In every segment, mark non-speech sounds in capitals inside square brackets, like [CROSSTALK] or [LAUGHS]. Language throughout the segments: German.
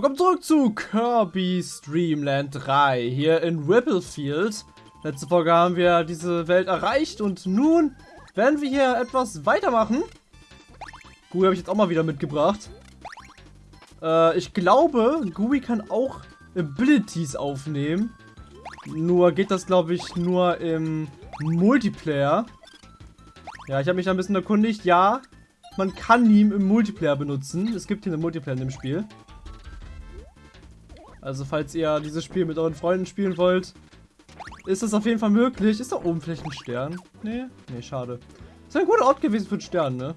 Willkommen zurück zu Kirby Streamland 3 hier in Ripplefield. Letzte Folge haben wir diese Welt erreicht und nun werden wir hier etwas weitermachen. Gui habe ich jetzt auch mal wieder mitgebracht. Äh, ich glaube, Gui kann auch Abilities aufnehmen. Nur geht das, glaube ich, nur im Multiplayer. Ja, ich habe mich ein bisschen erkundigt. Ja, man kann ihn im Multiplayer benutzen. Es gibt hier einen Multiplayer in dem Spiel. Also falls ihr dieses Spiel mit euren Freunden spielen wollt, ist es auf jeden Fall möglich. Ist da oben vielleicht ein Stern? Nee? Nee, schade. Ist ein guter Ort gewesen für einen Stern, ne?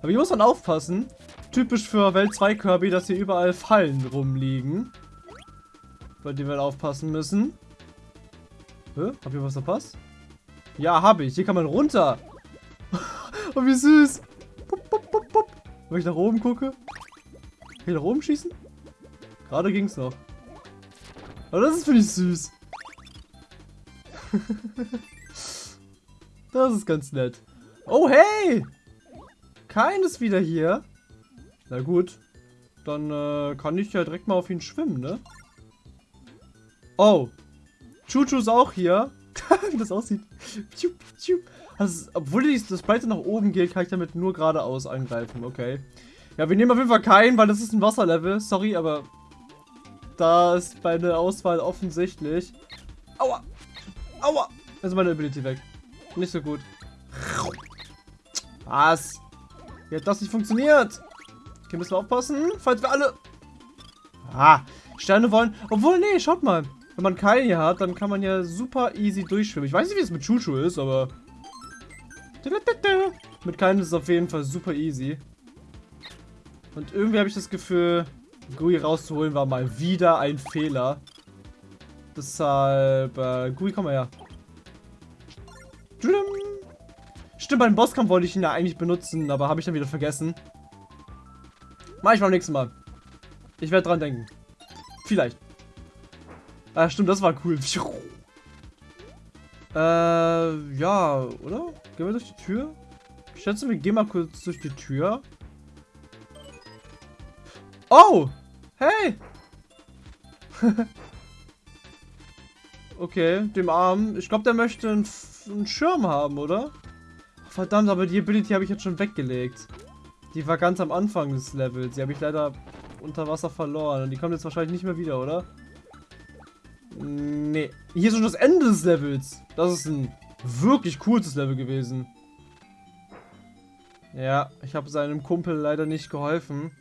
Aber hier muss man aufpassen. Typisch für Welt 2 Kirby, dass hier überall Fallen rumliegen. Bei denen wir aufpassen müssen. Hä? Hab ich was verpasst? Ja, habe ich. Hier kann man runter. [LAUGHS] oh, wie süß. Pup, pup, pup, pup. Wenn ich nach oben gucke. Ich nach oben schießen? Gerade ging's noch. Aber das ist, finde ich, süß. [LAUGHS] das ist ganz nett. Oh, hey! Keines wieder hier. Na gut. Dann äh, kann ich ja direkt mal auf ihn schwimmen, ne? Oh. Chuchu ist auch hier. Wie [LAUGHS] das aussieht. Also, obwohl das Breite nach oben geht, kann ich damit nur geradeaus angreifen. Okay. Ja, wir nehmen auf jeden Fall keinen, weil das ist ein Wasserlevel. Sorry, aber da ist meine Auswahl offensichtlich. Aua. Aua. Also meine Ability weg. Nicht so gut. Was? Wie hat das nicht funktioniert? Okay, müssen wir aufpassen, falls wir alle... Ah, Sterne wollen... Obwohl, nee, schaut mal. Wenn man keinen hier hat, dann kann man ja super easy durchschwimmen. Ich weiß nicht, wie es mit Chuchu ist, aber... Mit keinen ist es auf jeden Fall super easy. Und irgendwie habe ich das Gefühl, Gui rauszuholen war mal wieder ein Fehler. Deshalb, äh, Gui, komm mal her. Stimmt, beim Bosskampf wollte ich ihn ja eigentlich benutzen, aber habe ich dann wieder vergessen. Mach ich beim nächsten Mal. Ich werde dran denken. Vielleicht. Ah, stimmt, das war cool. [LAUGHS] Äh, ja, oder? Gehen wir durch die Tür? Ich schätze, wir gehen mal kurz durch die Tür. Oh! Hey! [LAUGHS] okay, dem Arm. Ich glaube, der möchte einen, einen, Schirm haben, oder? Verdammt, aber die Ability habe ich jetzt schon weggelegt. Die war ganz am Anfang des Levels. Die habe ich leider unter Wasser verloren. Und die kommt jetzt wahrscheinlich nicht mehr wieder, oder? Nee. Hier ist schon das Ende des Levels. Das ist ein wirklich cooles Level gewesen. Ja, ich habe seinem Kumpel leider nicht geholfen.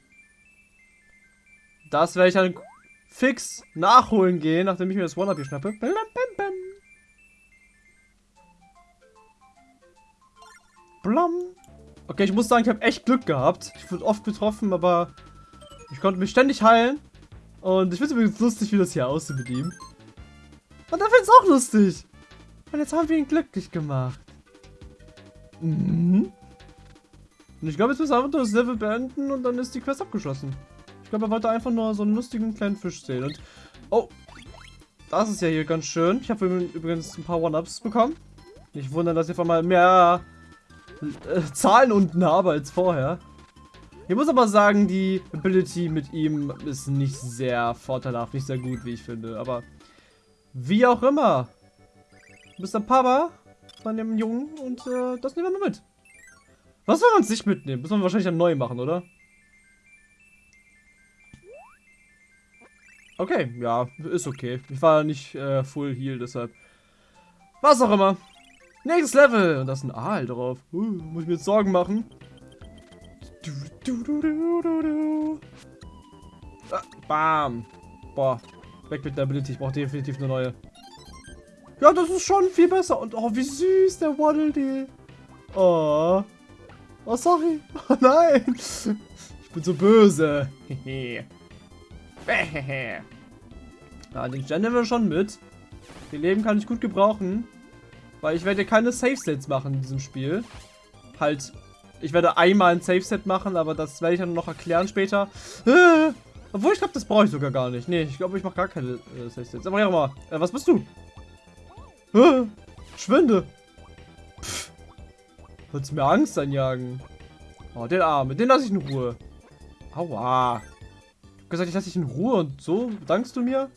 Das werde ich dann fix nachholen gehen, nachdem ich mir das One-Up hier schnappe. Bam, bam, bam. Blam. Okay, ich muss sagen, ich habe echt Glück gehabt. Ich wurde oft getroffen, aber ich konnte mich ständig heilen. Und ich finde es übrigens lustig, wie das hier aussieht mit ihm. Und er findet es auch lustig. Und jetzt haben wir ihn glücklich gemacht. Mhm. Und ich glaube, jetzt müssen wir einfach das Level beenden und dann ist die Quest abgeschlossen. Ich glaube, er wollte einfach nur so einen lustigen kleinen Fisch sehen. Und, oh, das ist ja hier ganz schön. Ich habe übrigens ein paar One-Ups bekommen. Nicht wundern, dass ich einfach mal mehr äh, Zahlen unten habe als vorher. Ich muss aber sagen, die Ability mit ihm ist nicht sehr vorteilhaft, nicht sehr gut, wie ich finde. Aber wie auch immer. Ein Papa von dem Jungen und äh, das nehmen wir mal mit. Was soll man uns nicht mitnehmen? Muss man wahrscheinlich dann neu machen, oder? Okay, ja, ist okay. Ich war nicht äh, full heal, deshalb. Was auch immer. Nächstes Level. Und da ist ein Aal drauf. Uh, muss ich mir jetzt Sorgen machen. Du, du, du, ah, bam. Boah. Weg mit der Ability. Ich brauche definitiv eine neue. Ja, das ist schon viel besser. Und oh, wie süß der Waddle Dee. Oh. Oh, sorry. [LAUGHS] Oh nein. Ich bin so böse. Hehe. [LAUGHS] ja, den Stern nehmen wir schon mit. Die Leben kann ich gut gebrauchen. Weil ich werde keine Safe-Sets machen in diesem Spiel. Halt, ich werde einmal ein Safe-Set machen, aber das werde ich dann noch erklären später. Äh, [LAUGHS] obwohl, ich glaube, das brauche ich sogar gar nicht. Nee, ich glaube, ich mache gar keine äh, Safe-Sets. Aber ja mal, äh, was bist du? Äh, schwinde. Pff. Willst du mir Angst einjagen? Oh, den Arm, den lasse ich in Ruhe. Aua. Gesagt, ich lasse dich in Ruhe und so dankst du mir?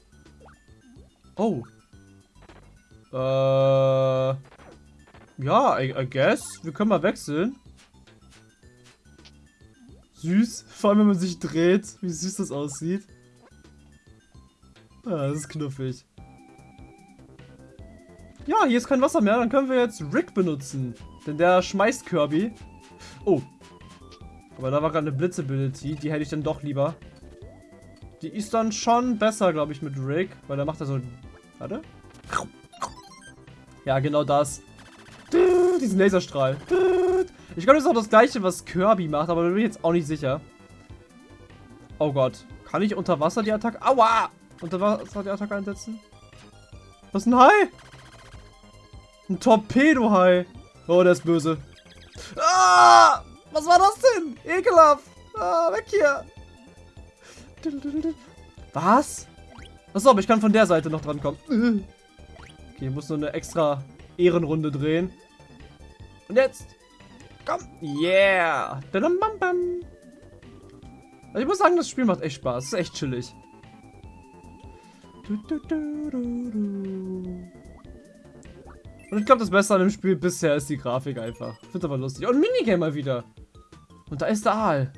Oh. Äh. Ja, I, I guess. Wir können mal wechseln. Süß. Vor allem, wenn man sich dreht. Wie süß das aussieht. Ah, das ist knuffig. Ja, hier ist kein Wasser mehr. Dann können wir jetzt Rick benutzen. Denn der schmeißt Kirby. Oh. Aber da war gerade eine Blitzability. Die hätte ich dann doch lieber. Die ist dann schon besser, glaube ich, mit Rick. Weil da macht er so... Warte. Ja, genau das. Diesen Laserstrahl. Ich glaube, das ist auch das gleiche, was Kirby macht, aber da bin ich jetzt auch nicht sicher. Oh Gott. Kann ich unter Wasser die Attacke... Aua! Unter Wasser die Attacke einsetzen? Was ist ein Hai? Ein Torpedo-Hai. Oh, der ist böse. Ah! Was war das denn? Ekelhaft. Ah, weg hier. Was? Achso, aber ich kann von der Seite noch dran kommen. Okay, ich muss nur eine extra Ehrenrunde drehen. Und jetzt. Komm. Yeah. Also ich muss sagen, das Spiel macht echt Spaß. Ist echt chillig. Und ich glaube, das Beste an dem Spiel bisher ist die Grafik einfach. Ich aber lustig. Und Minigame mal wieder. Und da ist der Aal.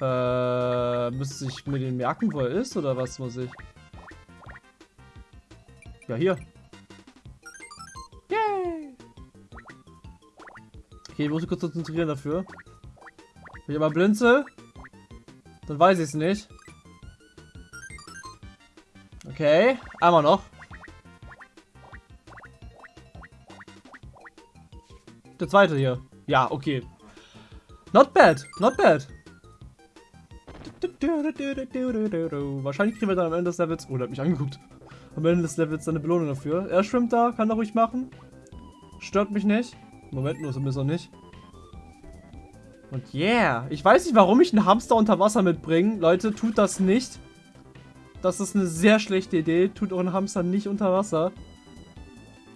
Äh, müsste ich mir den merken, wo er ist, oder was muss ich? Ja, hier. Yay! Okay, ich muss mich kurz konzentrieren dafür. Wenn ich aber blinze, dann weiß ich es nicht. Okay, einmal noch. Der zweite hier. Ja, okay. Not bad, not bad. Wahrscheinlich kriegen wir dann am Ende des Levels... Oh, der hat mich angeguckt. Am Ende des Levels eine Belohnung dafür. Er schwimmt da, kann er ruhig machen. Stört mich nicht. Moment, nur zumindest noch nicht. Und yeah. Ich weiß nicht, warum ich einen Hamster unter Wasser mitbringe. Leute, tut das nicht. Das ist eine sehr schlechte Idee. Tut euren Hamster nicht unter Wasser.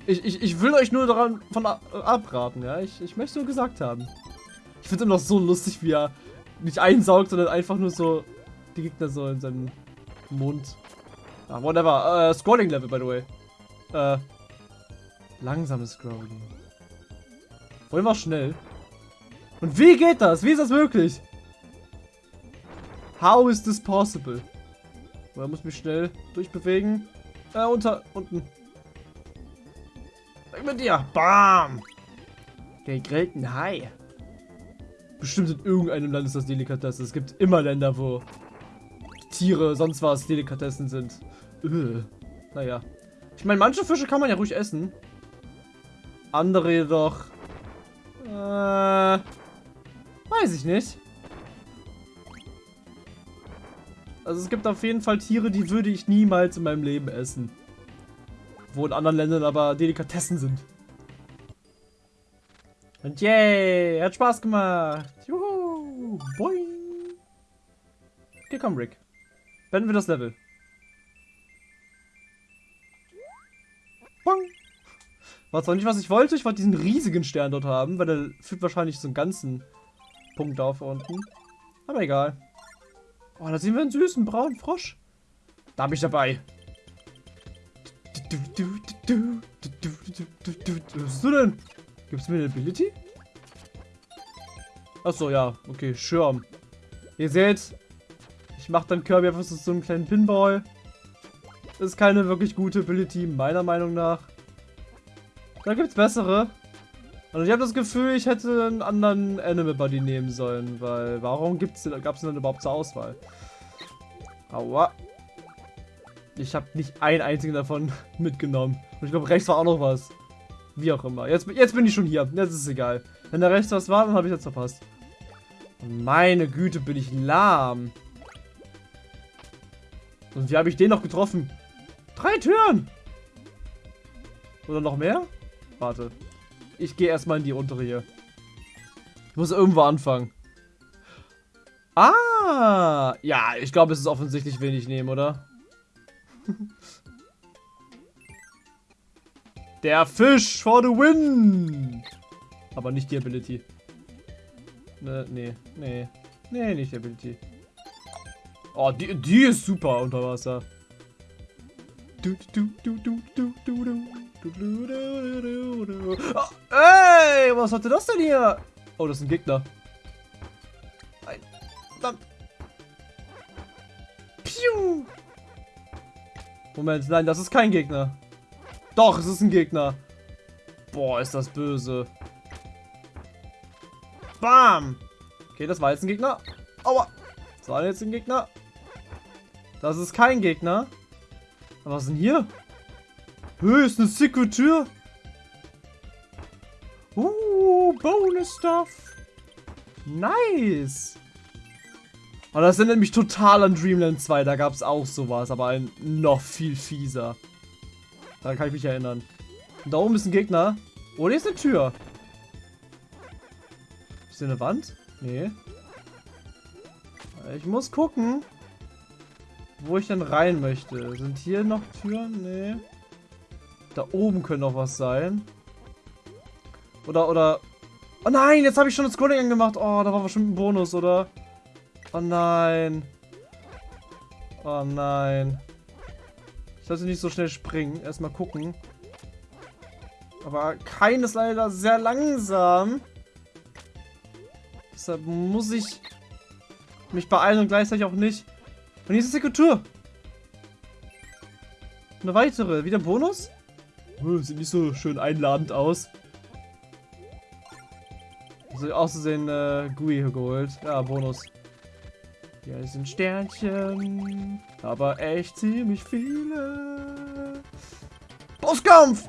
Ich, ich, ich will euch nur daran von abraten, ja. Ich, ich möchte nur gesagt haben. Ich finde es immer noch so lustig, wie er nicht einsaugt, sondern einfach nur so die Gegner so in seinem Mund. Ah, whatever. Äh, Scrolling Level, by the way. Äh, langsames Scrolling. Wollen wir schnell? Und wie geht das? Wie ist das möglich? How is this possible? Man muss mich schnell durchbewegen. Äh, unter, unten. Weg mit dir. Bam. Der gegrillten Hai. Bestimmt in irgendeinem Land ist das Delikatesse. Es gibt immer Länder, wo Tiere, sonst was Delikatessen sind. Öh. Naja. Ich meine, manche Fische kann man ja ruhig essen. Andere jedoch. Äh. Weiß ich nicht. Also es gibt auf jeden Fall Tiere, die würde ich niemals in meinem Leben essen. Wo in anderen Ländern aber Delikatessen sind. Und yay, hat Spaß gemacht. Juhu, boing. Okay, komm, Rick. Beenden wir das Level. Boing. War zwar nicht, was ich wollte. Ich wollte diesen riesigen Stern dort haben, weil der führt wahrscheinlich so einen ganzen Punkt auf unten. Aber egal. Oh, da sehen wir einen süßen braunen Frosch. Da bin ich dabei. Was bist du denn? Gibt es mir eine Ability? Achso, ja. Okay, Schirm. Ihr seht, ich mache dann Kirby einfach so einen kleinen Pinball. Ist keine wirklich gute Ability, meiner Meinung nach. Da gibt es bessere. Und ich habe das Gefühl, ich hätte einen anderen Animal Buddy nehmen sollen, weil warum gab es denn dann überhaupt zur Auswahl? Aua. Ich habe nicht einen einzigen davon [LAUGHS] mitgenommen. Und ich glaube, rechts war auch noch was. Wie auch immer. Jetzt, jetzt bin ich schon hier. Jetzt ist es egal. Wenn da rechts was war, dann habe ich das verpasst. Meine Güte, bin ich lahm. Und wie habe ich den noch getroffen? Drei Türen! Oder noch mehr? Warte. Ich gehe erstmal in die untere hier. Ich muss irgendwo anfangen. Ah! Ja, ich glaube, es ist offensichtlich wenig nehmen, oder? [LAUGHS] Der Fisch for the win! Aber nicht die Ability. Ne, nee, nee. Nee, nicht Ability. Oh, die, die ist super unter Wasser. Du, du, du, du, du, du, du. Du, du, du, du, du. Oh, ey, was hatte das denn hier? Oh, das ist ein Gegner. Ein, verdammt. Piu. Moment, nein, das ist kein Gegner. Doch, es ist ein Gegner. Boah, ist das böse. Bam. Okay, das war jetzt ein Gegner. Aua. Das war jetzt ein Gegner. Das ist kein Gegner. Aber was ist denn hier? Ist eine sicke Tür. Uh, Bonus Stuff. Nice. Und das erinnert mich total an Dreamland 2. Da gab es auch sowas, aber ein noch viel fieser. Da kann ich mich erinnern. Und da oben ist ein Gegner. Oh, hier ist eine Tür. Ist hier eine Wand? Nee. Ich muss gucken, wo ich denn rein möchte. Sind hier noch Türen? Nee. Da oben könnte noch was sein. Oder, oder... Oh nein, jetzt habe ich schon das Scrolling angemacht. Oh, da war bestimmt ein Bonus, oder? Oh nein. Oh nein. Ich sollte nicht so schnell springen. Erstmal gucken. Aber kein ist leider sehr langsam. Deshalb muss ich mich beeilen und gleichzeitig auch nicht. Und hier ist die Kultur. Eine weitere. Wieder ein Bonus? Oh, sieht nicht so schön einladend aus. Also auszusehen äh, GUI geholt. Ja, Bonus. Hier sind Sternchen. Aber echt ziemlich viele. Bosskampf!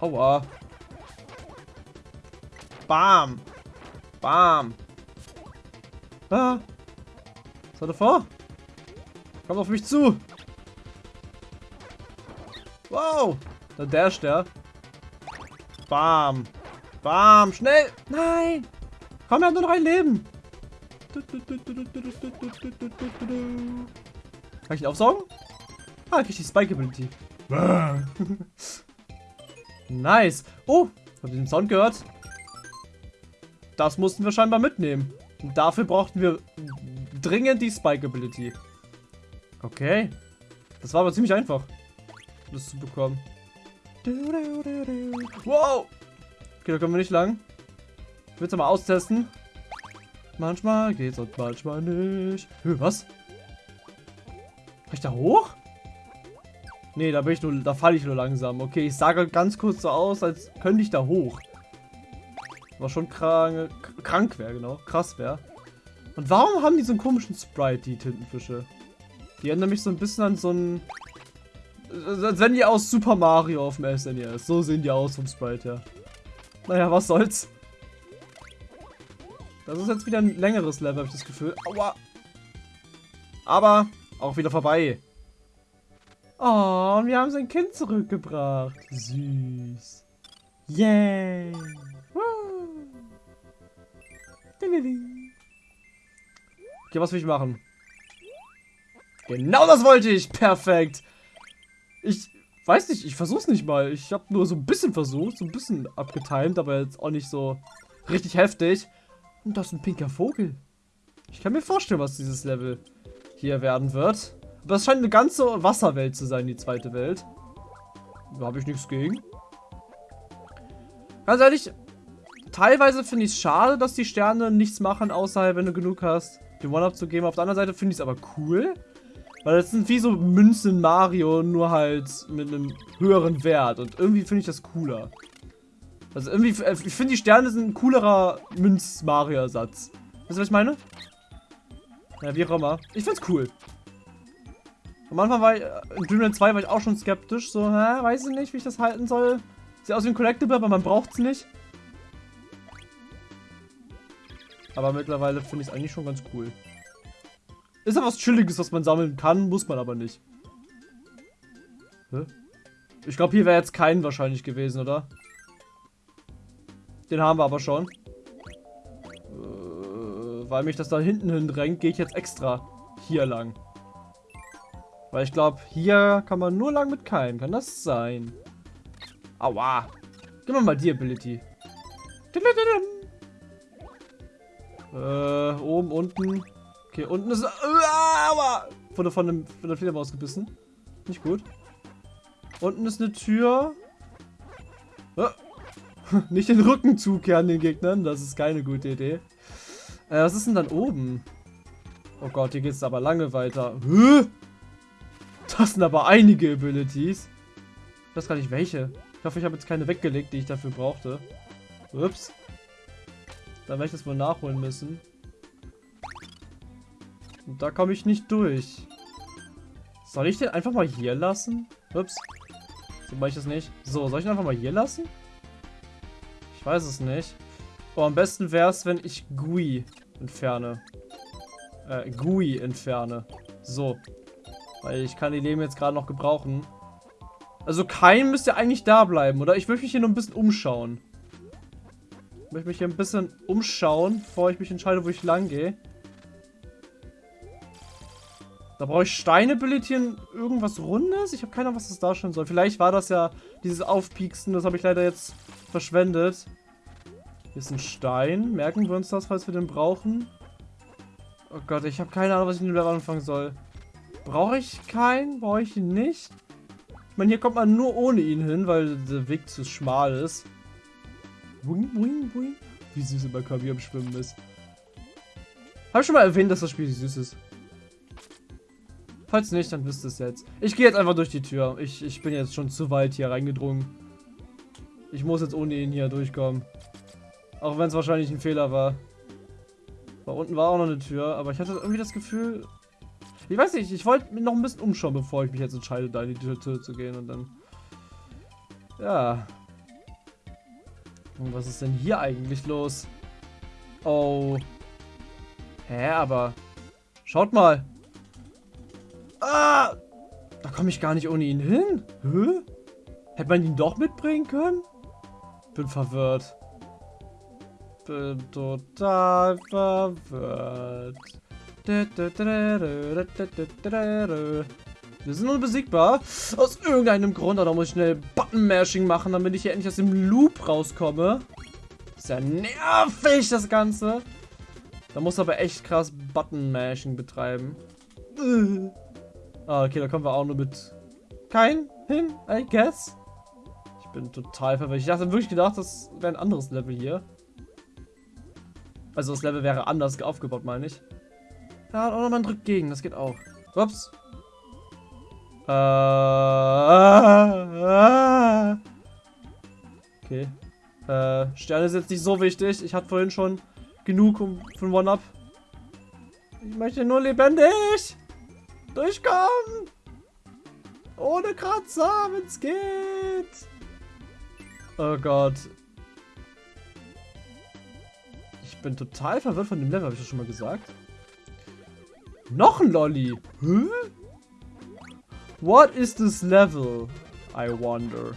Aua. Bam. Bam. Ah. Hat er vor? Kommt auf mich zu. Wow. Da dasht er. Bam. Bam. Schnell. Nein. Komm, er hat nur noch ein Leben. Kann ich ihn aufsaugen? Ah, krieg ich die Spike Ability. nice. Oh, habt ihr den Sound gehört? Das mussten wir scheinbar mitnehmen. Und dafür brauchten wir dringend die Spike Ability. Okay. Das war aber ziemlich einfach, das zu bekommen. Wow. Okay, da kommen wir nicht lang. Ich will es mal austesten. Manchmal geht's und manchmal nicht. Hö, was? Kann ich da hoch? Nee, da bin ich nur, da falle ich nur langsam. Okay, ich sage ganz kurz so aus, als könnte ich da hoch. Was schon krank, krank wäre, genau. Krass wäre. Und warum haben die so einen komischen Sprite, die Tintenfische? Die erinnern mich so ein bisschen an so ein... Als wenn die aus Super Mario auf dem SNES. So sehen die aus vom Sprite, ja. Naja, was soll's. Das ist jetzt wieder ein längeres Level, habe ich das Gefühl. Aua. Aber auch wieder vorbei. Oh, wir haben sein Kind zurückgebracht. Süß. Yay. Okay, was will ich machen? Genau das wollte ich. Perfekt. Ich weiß nicht, ich versuch's nicht mal. Ich habe nur so ein bisschen versucht, so ein bisschen abgetimt, aber jetzt auch nicht so richtig heftig. Und das ist ein pinker Vogel. Ich kann mir vorstellen, was dieses Level hier werden wird. Aber es scheint eine ganze Wasserwelt zu sein, die zweite Welt. Da habe ich nichts gegen. Ganz ehrlich, teilweise finde ich es schade, dass die Sterne nichts machen, außer wenn du genug hast, den One-Up zu geben. Auf der anderen Seite finde ich es aber cool. Weil das sind wie so Münzen Mario, nur halt mit einem höheren Wert. Und irgendwie finde ich das cooler. Also irgendwie, äh, ich finde die Sterne sind ein coolerer Münz-Mario-Ersatz. Wisst ihr, was ich meine? Ja, wie auch immer. Ich find's cool. Am Anfang war ich, äh, in Dreamland 2 war ich auch schon skeptisch. So, hä, weiß ich nicht, wie ich das halten soll. Sieht aus wie ein Collectible, aber man braucht's nicht. Aber mittlerweile finde ich es eigentlich schon ganz cool. Ist ja was Chilliges, was man sammeln kann, muss man aber nicht. Hä? Ich glaube, hier wäre jetzt kein wahrscheinlich gewesen, oder? Den haben wir aber schon. Äh, weil mich das da hinten hin drängt, gehe ich jetzt extra hier lang. Weil ich glaube, hier kann man nur lang mit keinem. Kann das sein? Aua. Gib mir mal die Ability. Äh, oben, unten. Okay, unten ist... Uh, aber wurde von, einem, von der Fledermaus gebissen. Nicht gut. Unten ist eine Tür. Uh, [LAUGHS] nicht den Rücken zukehren den Gegnern. Das ist keine gute Idee. Äh, was ist denn dann oben? Oh Gott, hier geht es aber lange weiter. Das sind aber einige Abilities. Ich weiß gar nicht welche. Ich hoffe, ich habe jetzt keine weggelegt, die ich dafür brauchte. Ups. Dann werde ich das wohl nachholen müssen. Und da komme ich nicht durch. Soll ich den einfach mal hier lassen? Ups. So mache ich das nicht. So, soll ich den einfach mal hier lassen? Ich weiß es nicht. Oh, am besten wäre es, wenn ich GUI entferne. Äh, GUI entferne. So. Weil ich kann die Leben jetzt gerade noch gebrauchen. Also kein müsste eigentlich da bleiben, oder? Ich möchte mich hier nur ein bisschen umschauen. Möchte mich hier ein bisschen umschauen, bevor ich mich entscheide, wo ich lang gehe. Da brauche ich Steine-Ability irgendwas Rundes. Ich habe keine Ahnung, was das darstellen soll. Vielleicht war das ja dieses Aufpieksen. Das habe ich leider jetzt verschwendet. Hier ist ein Stein. Merken wir uns das, falls wir den brauchen? Oh Gott, ich habe keine Ahnung, was ich mit dem Level anfangen soll. Brauche ich keinen? Brauche ich ihn nicht? Ich meine, hier kommt man nur ohne ihn hin, weil der Weg zu schmal ist. Boing, boing, boing. Wie süß immer Kirby am Schwimmen ist. Habe ich schon mal erwähnt, dass das Spiel süß ist. Falls nicht, dann wisst ihr es jetzt. Ich gehe jetzt einfach durch die Tür. Ich, ich bin jetzt schon zu weit hier reingedrungen. Ich muss jetzt ohne ihn hier durchkommen. Auch wenn es wahrscheinlich ein Fehler war. Da unten war auch noch eine Tür, aber ich hatte irgendwie das Gefühl... Ich weiß nicht, ich wollte mich noch ein bisschen umschauen, bevor ich mich jetzt entscheide, da in die Tür zu gehen und dann... Ja. Was ist denn hier eigentlich los? Oh. Hä, aber... Schaut mal. Ah! Da komme ich gar nicht ohne ihn hin. Hä? Hätte man ihn doch mitbringen können? Bin verwirrt. Bin total verwirrt. Wir sind unbesiegbar. Aus irgendeinem Grund. Da muss ich schnell Button-Mashing machen, damit ich hier endlich aus dem Loop rauskomme. Ist ja nervig, das Ganze. Da muss aber echt krass Button-Mashing betreiben. Ah, okay, da kommen wir auch nur mit kein hin, I guess. Ich bin total verwirrt. Ich dachte wirklich gedacht, das wäre ein anderes Level hier. Also das Level wäre anders aufgebaut, meine ich. Ja, oder man drückt gegen, das geht auch. Ups. Äh, okay. Äh, Sterne ist jetzt nicht so wichtig. Ich hatte vorhin schon genug ein One-Up. Ich möchte nur lebendig. Durchkommen! Ohne Kratzer, wenn's geht! Oh Gott. Ich bin total verwirrt von dem Level, habe ich das schon mal gesagt? Noch ein Lolly! Hä? What is this level? I wonder.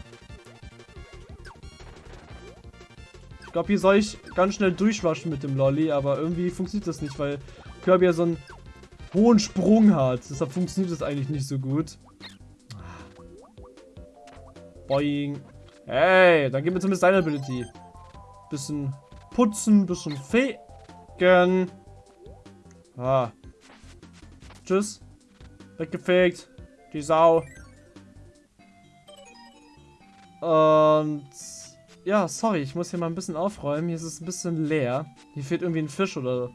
Ich glaube, hier soll ich ganz schnell durchwaschen mit dem Lolly, aber irgendwie funktioniert das nicht, weil Kirby ja so ein hohen Sprung hat. Deshalb funktioniert das eigentlich nicht so gut. Boing. Hey, dann gib mir zumindest deine Ability. Bisschen putzen, bisschen fegen. Ah. Tschüss. Weggefegt. Die Sau. Und... Ja, sorry, ich muss hier mal ein bisschen aufräumen. Hier ist es ein bisschen leer. Hier fehlt irgendwie ein Fisch oder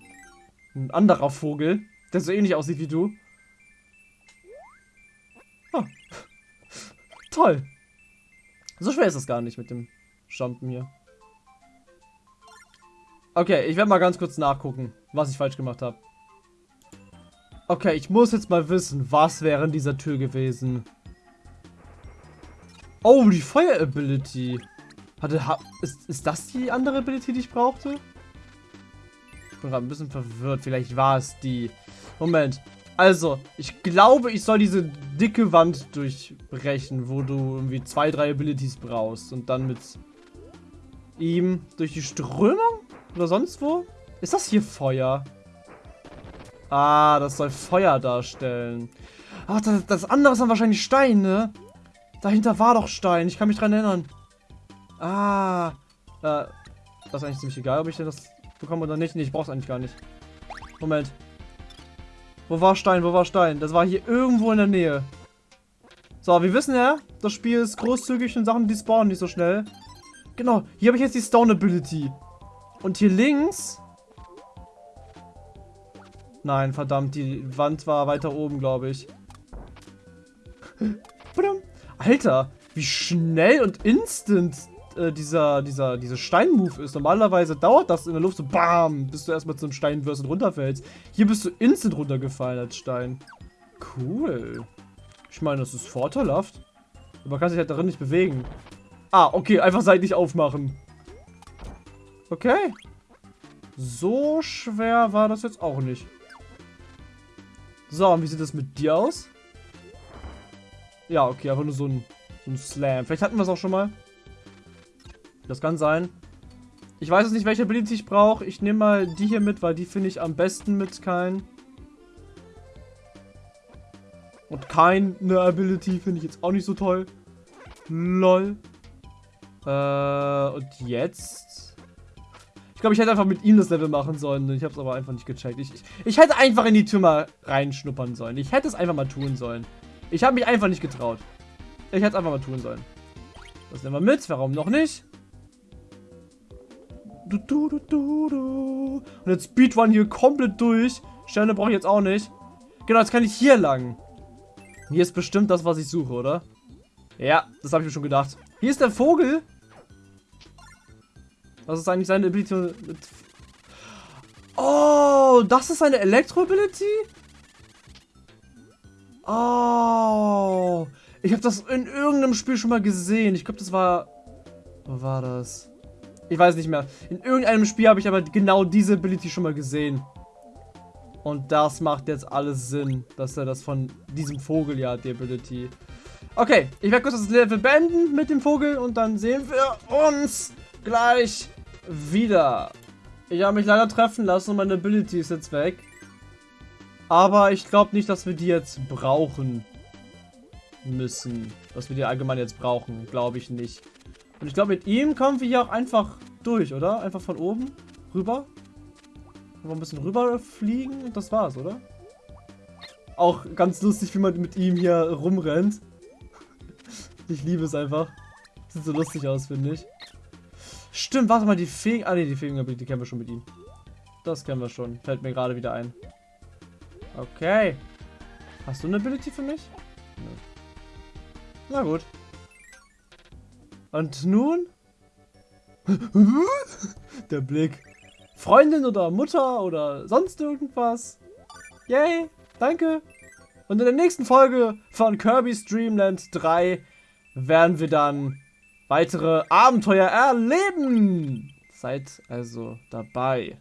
ein anderer Vogel der so ähnlich aussieht wie du. Oh. [LAUGHS] Toll. So schwer ist das gar nicht mit dem Jumpen hier. Okay, ich werde mal ganz kurz nachgucken, was ich falsch gemacht habe. Okay, ich muss jetzt mal wissen, was wäre in dieser Tür gewesen. Oh, die Feuer-Ability. Hatte, ha, ist, ist das die andere Ability, die ich brauchte? Ich bin gerade ein bisschen verwirrt. Vielleicht war es die. Moment. Also, ich glaube, ich soll diese dicke Wand durchbrechen, wo du irgendwie zwei, drei Abilities brauchst. Und dann mit ihm durch die Strömung? Oder sonst wo? Ist das hier Feuer? Ah, das soll Feuer darstellen. Ach, das, das andere ist dann wahrscheinlich Stein, ne? Dahinter war doch Stein. Ich kann mich dran erinnern. Ah. Äh, das ist eigentlich ziemlich egal, ob ich denn das bekommen oder nicht. Nee, ich brauch's eigentlich gar nicht. Moment. Wo war Stein? Wo war Stein? Das war hier irgendwo in der Nähe. So, wir wissen ja, das Spiel ist großzügig und Sachen, die spawnen nicht so schnell. Genau, hier habe ich jetzt die Stone Ability. Und hier links... Nein, verdammt, die Wand war weiter oben, glaube ich. Alter, wie schnell und instant äh, dieser, dieser, dieser Steinmove ist. Normalerweise dauert das in der Luft so BAM, bis du erstmal zum Stein wirst und runterfällst. Hier bist du instant runtergefallen als Stein. Cool. Ich meine, das ist vorteilhaft. Aber man kann sich halt darin nicht bewegen. Ah, okay, einfach seitlich aufmachen. Okay. So schwer war das jetzt auch nicht. So, und wie sieht das mit dir aus? Ja, okay, einfach nur so ein, so ein Slam. Vielleicht hatten wir es auch schon mal. Das kann sein. Ich weiß jetzt nicht, welche Ability ich brauche. Ich nehme mal die hier mit, weil die finde ich am besten mit kein. Und keine Ability finde ich jetzt auch nicht so toll. Lol. Äh, und jetzt? Ich glaube, ich hätte einfach mit ihm das Level machen sollen. Ich habe es aber einfach nicht gecheckt. Ich, ich, ich, hätte einfach in die Tür mal reinschnuppern sollen. Ich hätte es einfach mal tun sollen. Ich habe mich einfach nicht getraut. Ich hätte es einfach mal tun sollen. Das nehmen wir mit. Warum noch nicht? Du, du, du, du, du. Und jetzt Speedrun hier komplett durch. Sterne brauche ich jetzt auch nicht. Genau, jetzt kann ich hier lang. Hier ist bestimmt das, was ich suche, oder? Ja, das habe ich mir schon gedacht. Hier ist der Vogel. Was ist eigentlich seine Ability. Oh, das ist seine Elektro-Ability? Oh. Ich habe das in irgendeinem Spiel schon mal gesehen. Ich glaube, das war... Wo war das? Ich weiß nicht mehr. In irgendeinem Spiel habe ich aber genau diese Ability schon mal gesehen. Und das macht jetzt alles Sinn, dass er das von diesem Vogel ja, die Ability. Okay, ich werde kurz das Level beenden mit dem Vogel und dann sehen wir uns gleich wieder. Ich habe mich leider treffen lassen und meine Ability ist jetzt weg. Aber ich glaube nicht, dass wir die jetzt brauchen müssen. Dass wir die allgemein jetzt brauchen, glaube ich nicht. Und ich glaube, mit ihm kommen wir hier auch einfach durch, oder? Einfach von oben rüber. Einfach ein bisschen rüber fliegen und das war's, oder? Auch ganz lustig, wie man mit ihm hier rumrennt. [LAUGHS] Ich liebe es einfach. Sieht so lustig aus, finde ich. Stimmt, warte mal, die Fegen... Ah, ne, die Fegen, die kennen wir schon mit ihm. Das kennen wir schon. Fällt mir gerade wieder ein. Okay. Hast du eine Ability für mich? Na gut. Und nun? [LAUGHS] Der Blick. Freundin oder Mutter oder sonst irgendwas. Yay, danke. Und in der nächsten Folge von Kirby's Dreamland 3 werden wir dann weitere Abenteuer erleben. Seid also dabei.